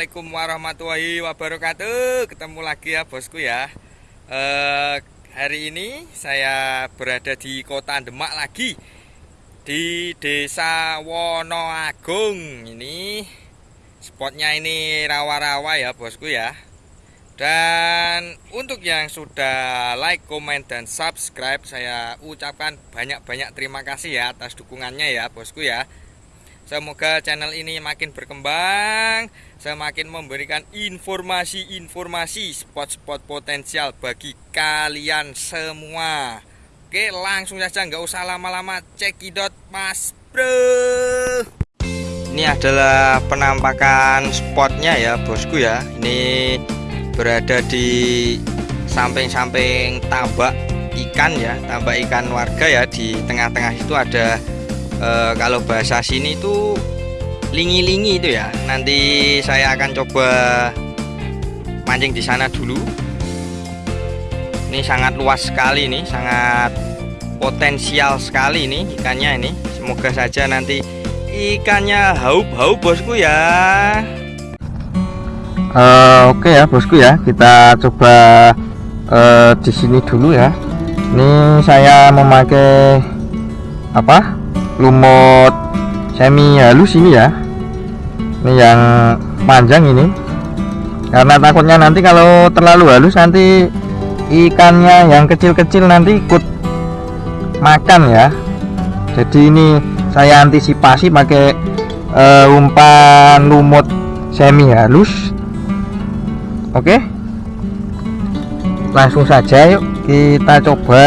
Assalamualaikum warahmatullahi wabarakatuh. Ketemu lagi ya bosku ya. Eh, Hari ini saya berada di kota Demak lagi Di desa Wonoagung. Ini spotnya ini rawa-rawa ya bosku ya. Dan untuk yang sudah like, komen, dan subscribe Saya ucapkan banyak-banyak terima kasih ya atas dukungannya ya bosku ya Semoga channel ini makin berkembang, semakin memberikan informasi-informasi spot-spot potensial bagi kalian semua. Oke, langsung saja nggak usah lama-lama cekidot Mas Bro. Ini adalah penampakan spotnya ya, bosku ya. Ini berada di samping-samping tambak ikan ya, tambak ikan warga ya di tengah-tengah itu ada e, kalau bahasa sini itu lingi-lingi itu ya. Nanti saya akan coba mancing di sana dulu. Ini sangat luas sekali nih sangat potensial sekali ini ikannya ini. Semoga saja nanti ikannya haup-haup bosku ya. Uh, oke okay ya bosku ya. Kita coba uh, di sini dulu ya. Ini saya memakai apa lumut. Semi halus ini ya. Ini yang panjang ini. Karena takutnya nanti kalau terlalu halus nanti ikannya yang kecil-kecil nanti ikut makan ya. Jadi ini saya antisipasi pakai uh, umpan lumut semi halus. Oke? Langsung saja yuk kita coba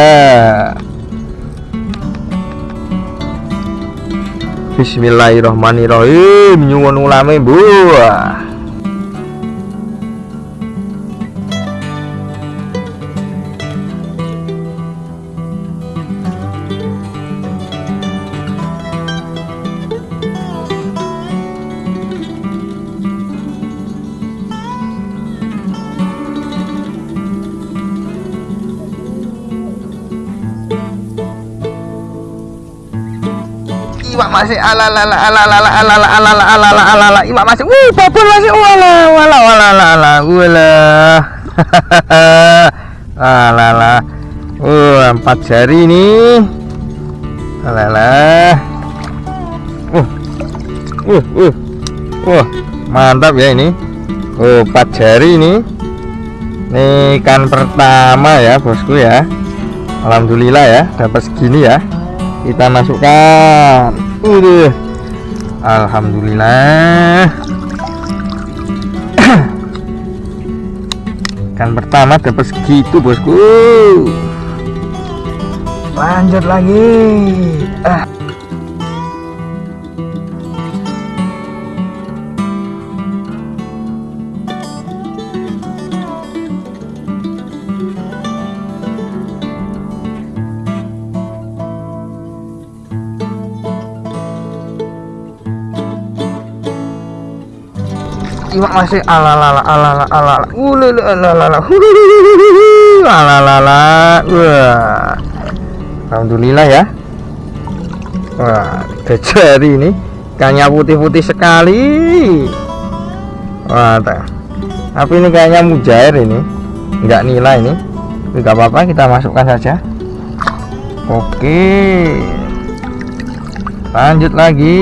Bismillahirrahmanirrahim. Nyuwun ulame buah iwak masih ala ala ala ala ala ala ala ala ala ala ala ala iwak masih wih babon masih wala wala wala ala ala wala. Ala ala uh empat jari ini. Ala ala uh uh uh wah mantap ya ini. Oh empat jari ini. Ini ikan pertama ya bosku ya. Alhamdulillah ya dapat segini ya. Kita masukkan Udah. Alhamdulillah kan pertama dapat segitu bosku lanjut lagi ah. Iwak masih alalala alala alala ululu alalala. Alalala. Wah. Alhamdulillah ya. Wah jari ini. Ikannya putih-putih sekali. Wah tapi ini kayaknya mujair ini. Enggak nilai ini. Enggak apa-apa kita masukkan saja. Oke. Lanjut lagi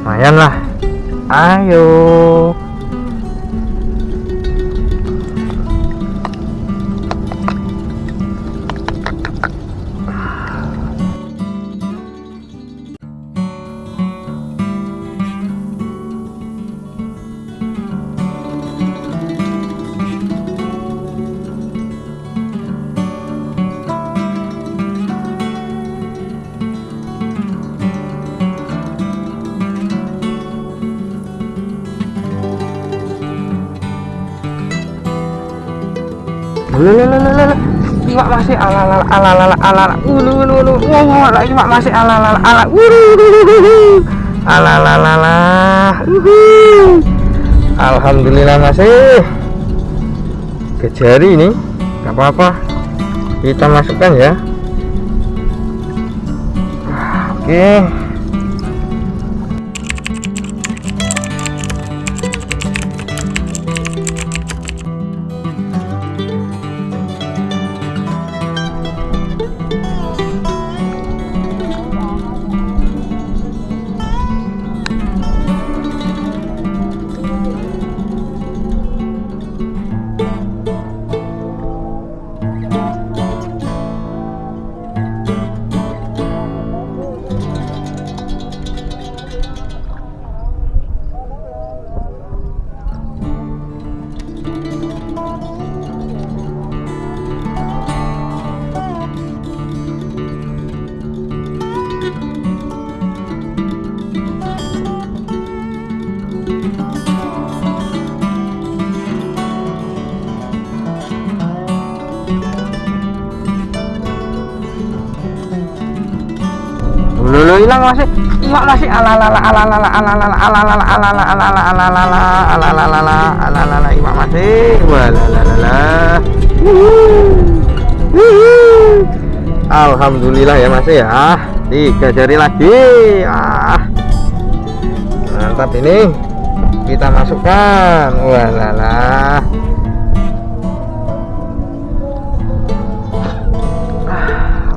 lumayan lah. Ayo masih ala ala ala ala ala ala alhamdulillah masih. Kejari ini gak apa-apa. Kita masukkan ya. Oke hilang masih iwak masih alalala alalala alalala alalala alalala alalala alalala alalala alalala iwak masih. Walalala. Alhamdulillah ya ya. Tiga jari lagi. Ah. Mantap ini. Kita masukkan. Walala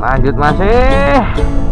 lanjut masih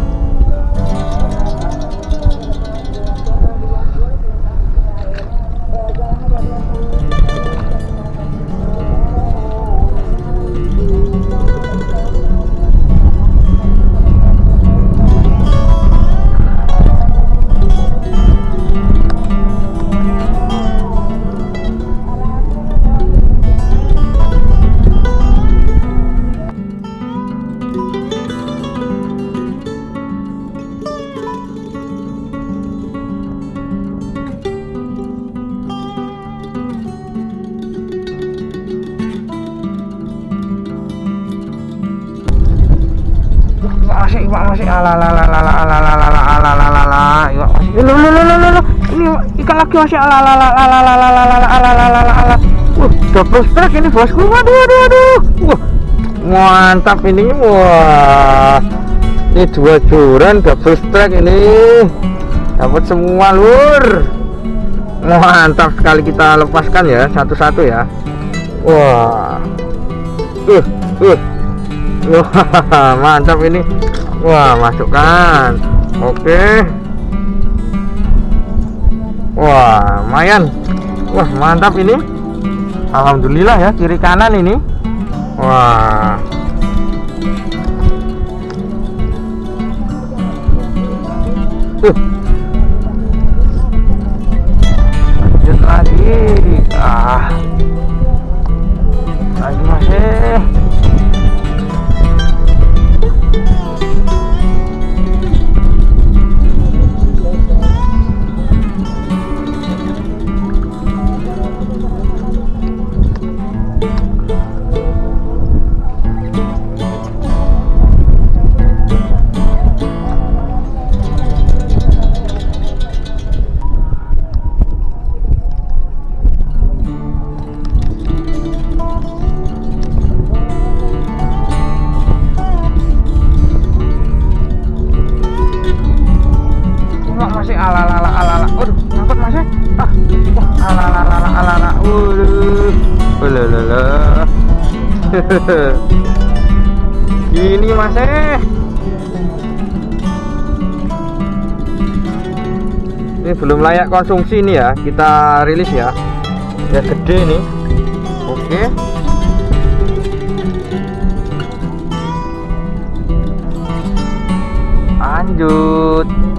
masih iwak masih alalalala alalalala alalalala iwak masih lo lo lo lo lo ini ikan lagi masih alalalala alalalala wah double strike ini bosku waduh waduh waduh wah mantap ini wah ini dua joran double strike ini dapat semua lur mantap sekali kita lepaskan ya satu-satu ya wah uh uh Wah, mantap ini. Wah, masukkan. Oke. Wah, lumayan. Wah, mantap ini. Alhamdulillah ya, kiri kanan ini. Wah. Uh. Wah, ala-ala ala-ala. Waduh. Walalala. Ini masih. Ini belum layak konsumsi nih ya. Kita rilis ya. Ya gede nih. Oke. Lanjut.